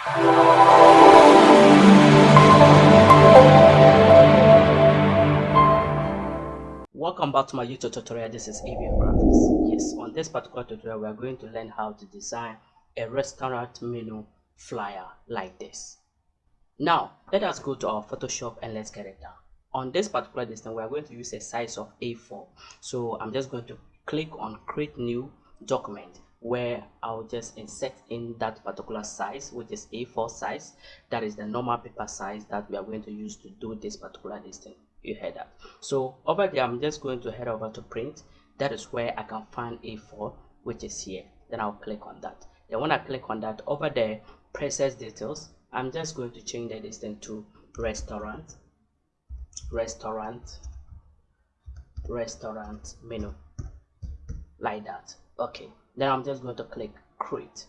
Welcome back to my YouTube tutorial. This is ABM Graphics. Yes, on this particular tutorial, we are going to learn how to design a restaurant menu flyer like this. Now, let us go to our Photoshop and let's get it done. On this particular design, we are going to use a size of A4. So I'm just going to click on create new document where I'll just insert in that particular size which is A4 size. That is the normal paper size that we are going to use to do this particular distance you heard that. So over there I'm just going to head over to print. That is where I can find A4 which is here. Then I'll click on that. Then when I click on that over there process details. I'm just going to change the distance to restaurant restaurant restaurant menu. Like that. Okay then I'm just going to click create.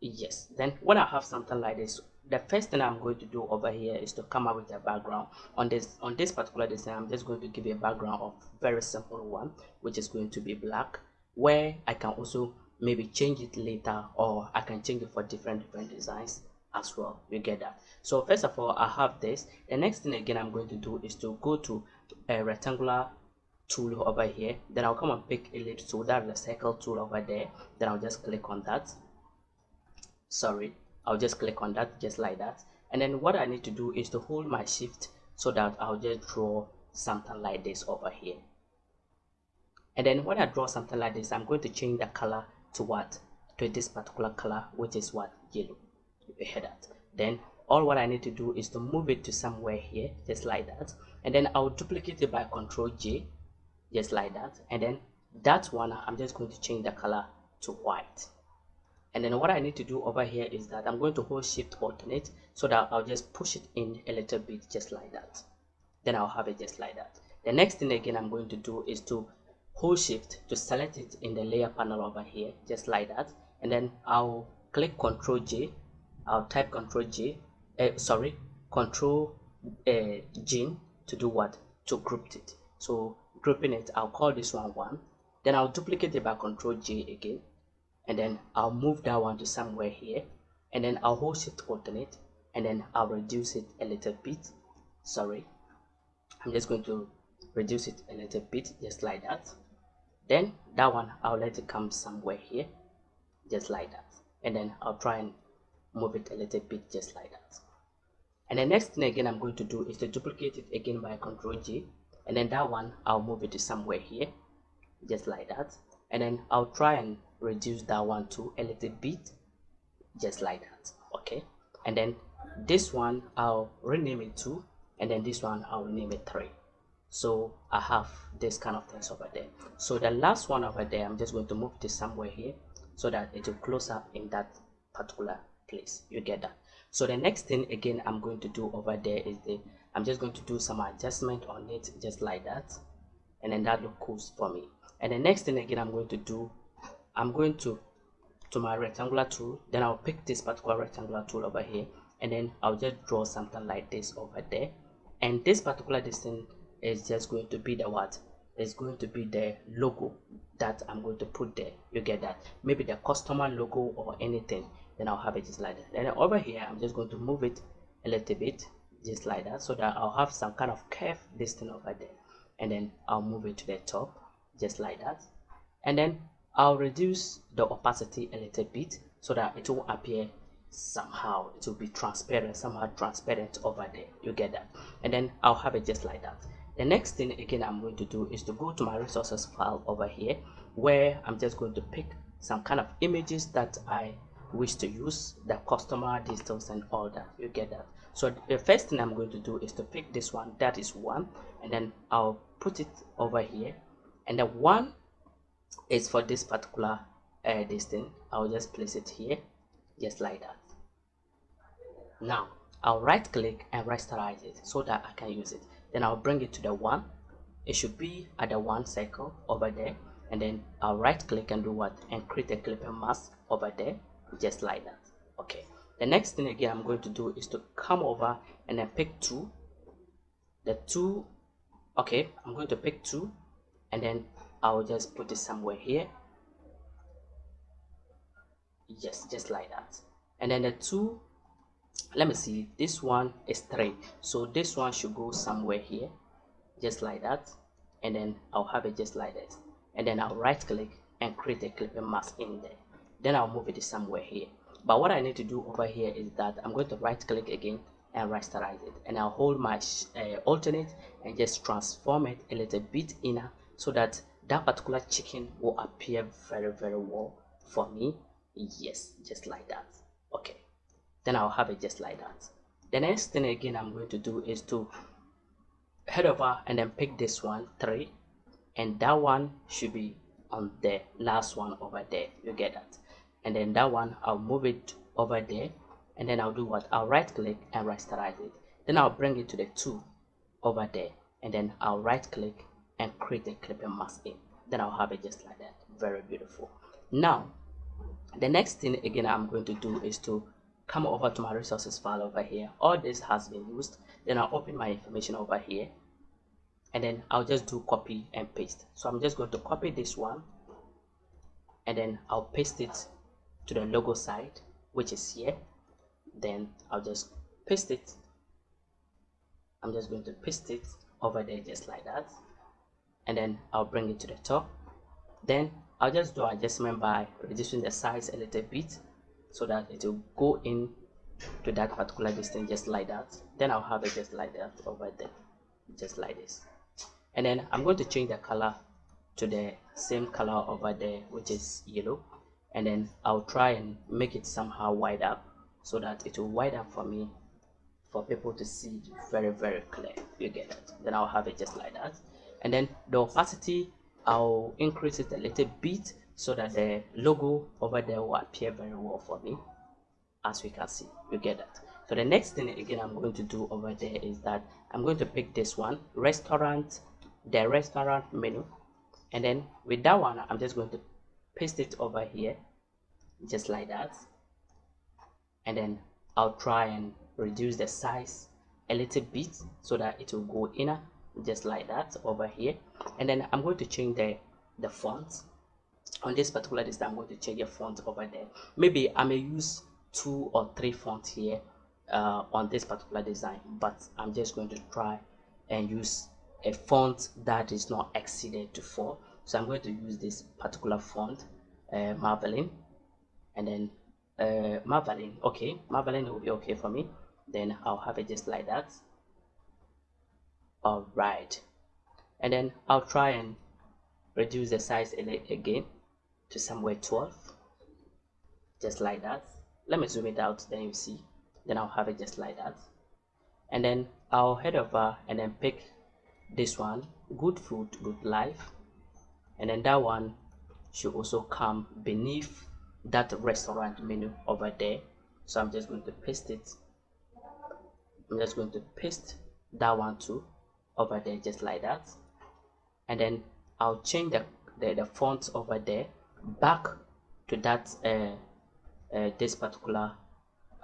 Yes. Then when I have something like this the first thing I'm going to do over here is to come up with a background. On this on this particular design I'm just going to give you a background of very simple one which is going to be black where I can also maybe change it later or I can change it for different different designs as well. You get that? So first of all I have this. The next thing again I'm going to do is to go to a rectangular tool over here. Then I'll come and pick ellipse tool. That's the circle tool over there. Then I'll just click on that. Sorry. I'll just click on that just like that. And then what I need to do is to hold my shift so that I'll just draw something like this over here. And then when I draw something like this I'm going to change the color to what? To this particular color which is what? Yellow. You hear that? Then all what I need to do is to move it to somewhere here just like that. And then I'll duplicate it by control J just like that. And then that one i'm just going to change the color to white. And then what i need to do over here is that i'm going to hold shift alternate so that i'll just push it in a little bit just like that. Then i'll have it just like that. The next thing again i'm going to do is to hold shift to select it in the layer panel over here just like that. And then i'll click ctrl j. I'll type ctrl j uh, sorry control uh, G to do what? To group it. So grouping it i'll call this one one. Then i'll duplicate it by control j again. And then i'll move that one to somewhere here. And then i'll hold shift alternate. And then i'll reduce it a little bit. Sorry. I'm just going to reduce it a little bit just like that. Then that one i'll let it come somewhere here just like that. And then i'll try and move it a little bit just like that. And the next thing again i'm going to do is to duplicate it again by control g and then that one I'll move it to somewhere here just like that. And then I'll try and reduce that one to a little bit just like that okay? And then this one I'll rename it to and then this one I'll name it 3 so I have this kind of things over there. So the last one over there I'm just going to move this somewhere here so that it will close up in that particular place. You get that? So the next thing again I'm going to do over there is the I'm just going to do some adjustment on it just like that and then that look cool for me. And the next thing again I'm going to do I'm going to to my rectangular tool then I'll pick this particular rectangular tool over here and then I'll just draw something like this over there. And this particular distance is just going to be the what? Is going to be the logo that I'm going to put there. You get that? Maybe the customer logo or anything then I'll have it just like that. And then over here I'm just going to move it a little bit just like that so that I'll have some kind of curve this thing over there. And then I'll move it to the top just like that. And then I'll reduce the opacity a little bit so that it will appear somehow it will be transparent somehow transparent over there. You get that? And then I'll have it just like that. The next thing again I'm going to do is to go to my resources file over here where I'm just going to pick some kind of images that I wish to use the customer details and all that. You get that so the first thing i'm going to do is to pick this one. That is one. And then i'll put it over here. And the one is for this particular uh, this thing. I'll just place it here just like that. Now i'll right click and rasterize it so that i can use it. Then i'll bring it to the one. It should be at the one circle over there. And then i'll right click and do what? And create a clipping mask over there just like that. Okay the next thing again i'm going to do is to come over and then pick two. The two okay i'm going to pick two and then i'll just put it somewhere here. Yes just like that. And then the two let me see this one is three. So this one should go somewhere here just like that. And then I'll have it just like this. And then I'll right click and create a clipping mask in there. Then I'll move it somewhere here but what I need to do over here is that I'm going to right click again and rasterize it. And I'll hold my uh, alternate and just transform it a little bit inner so that that particular chicken will appear very very well for me. Yes just like that. Okay. Then I'll have it just like that. The next thing again I'm going to do is to head over and then pick this one three. And that one should be on the last one over there. You get that and then that one I'll move it over there and then I'll do what? I'll right click and rasterize it. Then I'll bring it to the two over there and then I'll right click and create a clipping mask in. Then I'll have it just like that. Very beautiful. Now the next thing again I'm going to do is to come over to my resources file over here. All this has been used. Then I'll open my information over here and then I'll just do copy and paste. So I'm just going to copy this one and then I'll paste it to the logo side which is here. Then I'll just paste it. I'm just going to paste it over there just like that. And then I'll bring it to the top. Then I'll just do adjustment by reducing the size a little bit so that it will go in to that particular distance just like that. Then I'll have it just like that over there just like this. And then I'm going to change the color to the same color over there which is yellow and then I'll try and make it somehow wide up so that it will wide up for me for people to see very very clear. You get it? Then I'll have it just like that. And then the opacity I'll increase it a little bit so that the logo over there will appear very well for me as we can see. You get that? So the next thing again i'm going to do over there is that i'm going to pick this one restaurant the restaurant menu. And then with that one i'm just going to paste it over here just like that. And then i'll try and reduce the size a little bit so that it will go inner just like that over here. And then i'm going to change the the font. On this particular list i'm going to change the font over there. Maybe i may use two or three fonts here uh, on this particular design but i'm just going to try and use a font that is not exceeded to four. So i'm going to use this particular font uh, Marvelin and then uh, Marvelin okay Marvelin will be okay for me. Then I'll have it just like that. All right and then I'll try and reduce the size again to somewhere 12 just like that. Let me zoom it out then you see. Then I'll have it just like that. And then I'll head over and then pick this one good food good life. And then that one should also come beneath that restaurant menu over there. So I'm just going to paste it. I'm just going to paste that one too over there just like that. And then I'll change the, the, the font over there back to that uh, uh, this particular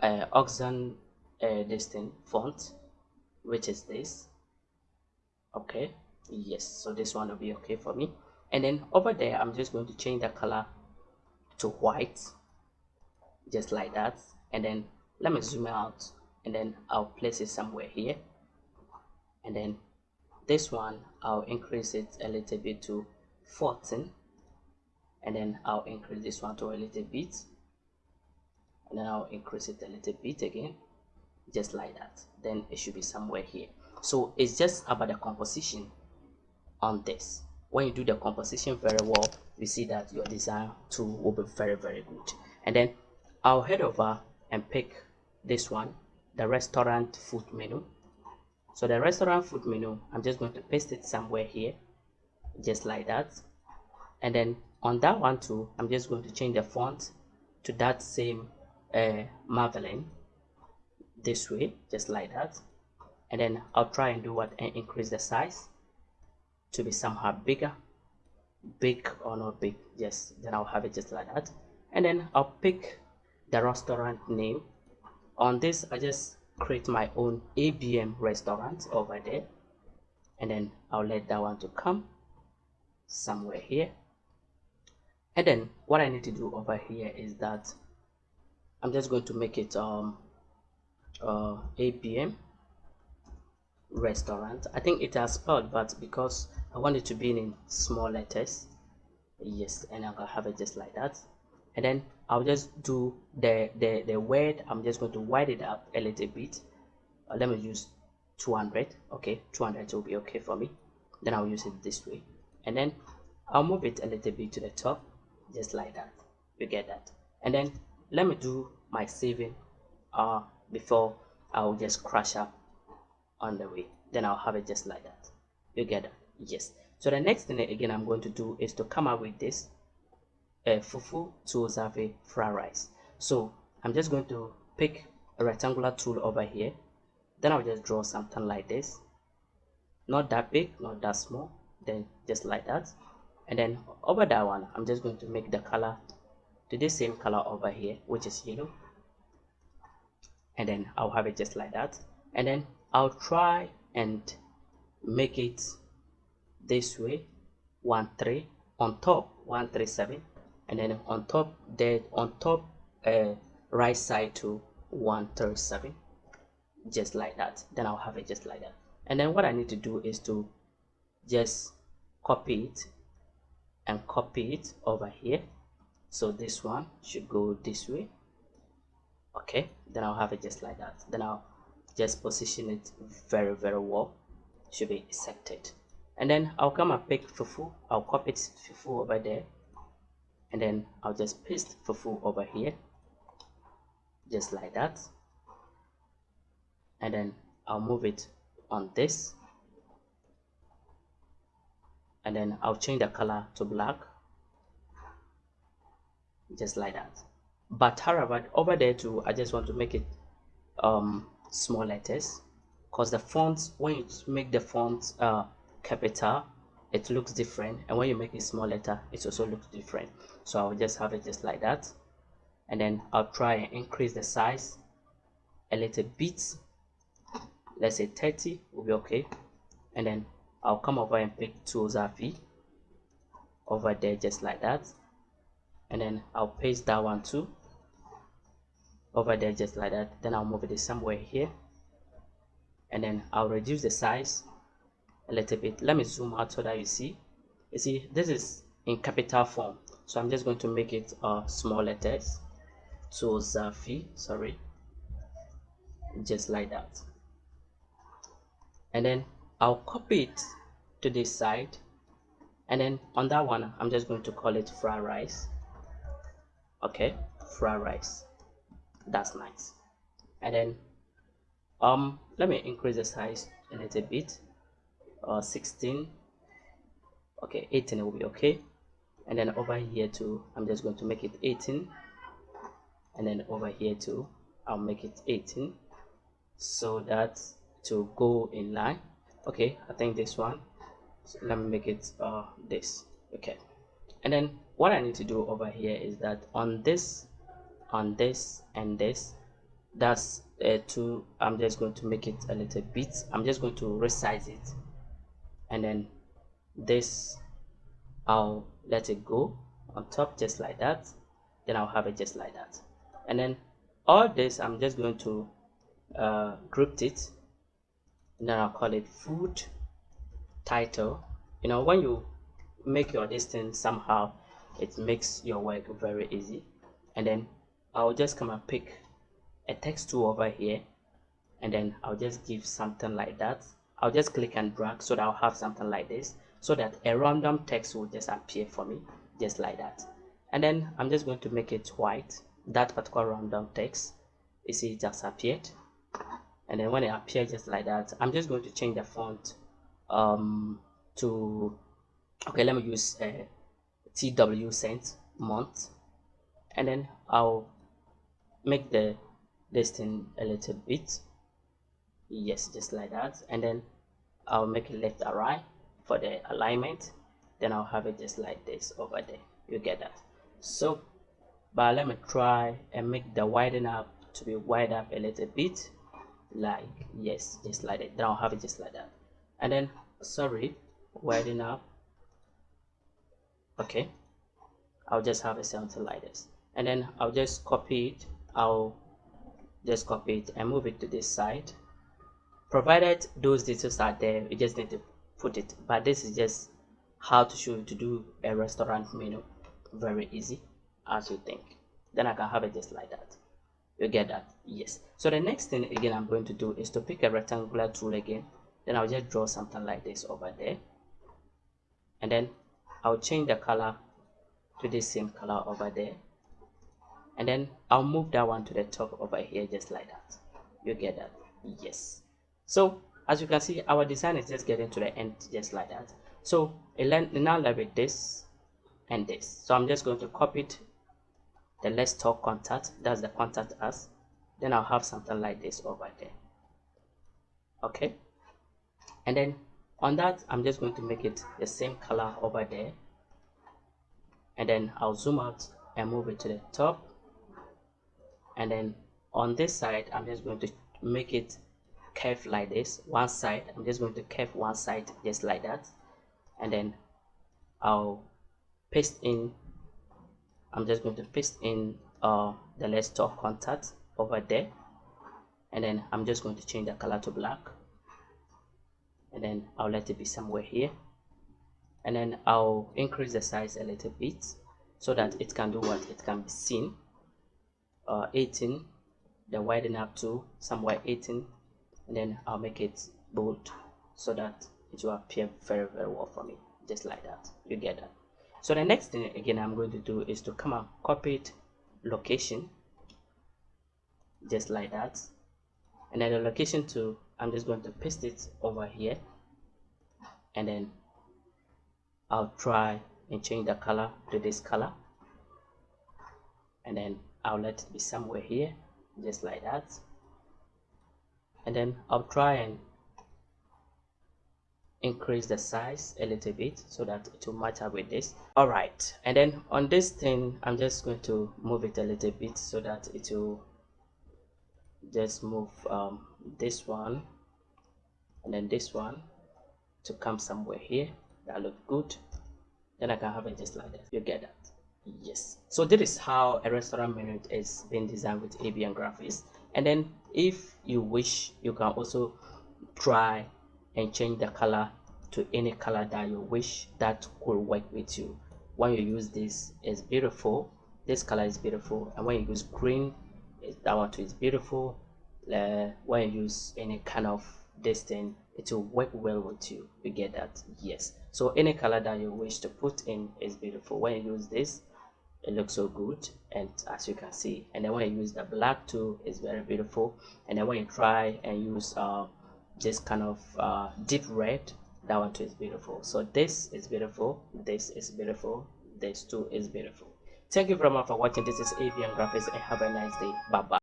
uh, Oxen uh, this font which is this. Okay. Yes. So this one will be okay for me and then over there I'm just going to change the color to white just like that. And then let me zoom out and then I'll place it somewhere here. And then this one I'll increase it a little bit to 14 and then I'll increase this one to a little bit. And then I'll increase it a little bit again just like that. Then it should be somewhere here. So it's just about the composition on this when you do the composition very well you see that your design tool will be very very good. And then I'll head over and pick this one the restaurant food menu. So the restaurant food menu I'm just going to paste it somewhere here just like that. And then on that one too I'm just going to change the font to that same uh, this way just like that. And then I'll try and do what and increase the size to be somehow bigger big or not big yes then I'll have it just like that. And then I'll pick the restaurant name. On this I just create my own ABM restaurant over there. And then I'll let that one to come somewhere here. And then what I need to do over here is that I'm just going to make it um uh ABM restaurant. I think it has spelled but because I want it to be in small letters yes and I'm gonna have it just like that. And then I'll just do the the, the word. I'm just going to widen it up a little bit. Uh, let me use 200 okay? 200 will be okay for me. Then I'll use it this way. And then I'll move it a little bit to the top just like that. You get that? And then let me do my saving uh before I'll just crash up on the way then I'll have it just like that. You get that? Yes. So the next thing again I'm going to do is to come up with this uh, fufu tuozafe fried rice. So I'm just going to pick a rectangular tool over here. Then I'll just draw something like this. Not that big not that small then just like that. And then over that one I'm just going to make the color to the same color over here which is yellow. And then I'll have it just like that. And then I'll try and make it this way. 1 3 on top 137 and then on top there on top uh, right side to 137 just like that. Then I'll have it just like that. And then what I need to do is to just copy it and copy it over here. So this one should go this way. Okay then I'll have it just like that. Then I'll just position it very very well. Should be accepted. And then I'll come and pick fufu. I'll copy it fufu over there. And then I'll just paste fufu over here. Just like that. And then I'll move it on this. And then I'll change the color to black. Just like that. But however over there too I just want to make it um small letters because the fonts when you make the font uh capital it looks different and when you make a small letter it also looks different. So I'll just have it just like that. And then I'll try and increase the size a little bit. Let's say 30 will be okay. And then I'll come over and pick tools V over there just like that. And then I'll paste that one too over there just like that then I'll move it somewhere here. And then I'll reduce the size a little bit. Let me zoom out so that you see. You see this is in capital form. So I'm just going to make it uh, small letters. So Zafi sorry. Just like that. And then I'll copy it to this side. And then on that one I'm just going to call it fried rice. Okay fried rice that's nice. And then um let me increase the size a little bit. Uh 16 okay 18 will be okay. And then over here too i'm just going to make it 18 and then over here too i'll make it 18 so that to go in line. Okay i think this one. So let me make it uh this. Okay. And then what i need to do over here is that on this on this and this. That's uh, two. I'm just going to make it a little bit. I'm just going to resize it. And then this i'll let it go on top just like that. Then i'll have it just like that. And then all this i'm just going to uh, group it. And then i'll call it food title. You know when you make your distance somehow it makes your work very easy. And then I'll just come and pick a text tool over here and then I'll just give something like that. I'll just click and drag so that I'll have something like this so that a random text will just appear for me just like that. And then I'm just going to make it white. That particular random text you see it just appeared. And then when it appears just like that I'm just going to change the font um to okay let me use uh, Tw Cen MT. And then I'll make the thing a little bit. Yes just like that. And then I'll make it left right for the alignment. Then I'll have it just like this over there. You get that? So but let me try and make the widen up to be wide up a little bit. Like yes just like that. Then I'll have it just like that. And then sorry widen up. Okay. I'll just have it something like this. And then I'll just copy it I'll just copy it and move it to this side. Provided those details are there you just need to put it. But this is just how to show you to do a restaurant menu. Very easy as you think. Then I can have it just like that. You get that? Yes. So the next thing again I'm going to do is to pick a rectangular tool again. Then I'll just draw something like this over there. And then I'll change the color to the same color over there and then I'll move that one to the top over here just like that. You get that? Yes. So as you can see our design is just getting to the end just like that. So it now left with this and this. So I'm just going to copy it. The let's talk contact. That's the contact us then I'll have something like this over there. Okay? And then on that I'm just going to make it the same color over there. And then I'll zoom out and move it to the top and then on this side I'm just going to make it curve like this one side. I'm just going to curve one side just like that. And then I'll paste in I'm just going to paste in uh, the let's talk contact over there. And then I'm just going to change the color to black. And then I'll let it be somewhere here. And then I'll increase the size a little bit so that it can do what it can be seen uh, 18 then widen up to somewhere 18 and then I'll make it bold so that it will appear very very well for me just like that. You get that? So the next thing again I'm going to do is to come and copy it location just like that. And then the location to I'm just going to paste it over here. And then I'll try and change the color to this color. And then I'll let it be somewhere here just like that. And then I'll try and increase the size a little bit so that it will match up with this. All right and then on this thing i'm just going to move it a little bit so that it will just move um, this one and then this one to come somewhere here. That look good. Then i can have it just like that. You get that yes. So this is how a restaurant menu is being designed with ABM graphics. And then if you wish you can also try and change the color to any color that you wish that could work with you. When you use this is beautiful. This color is beautiful. And when you use green that one too is beautiful. Uh, when you use any kind of this thing it will work well with you. You get that? Yes. So any color that you wish to put in is beautiful. When you use this it looks so good. And as you can see and then when you use the black too it's very beautiful. And then when you try and use uh, this kind of uh, deep red that one too is beautiful. So this is beautiful. This is beautiful. This too is beautiful. Thank you very much for watching. This is ABM graphics and have a nice day. Bye bye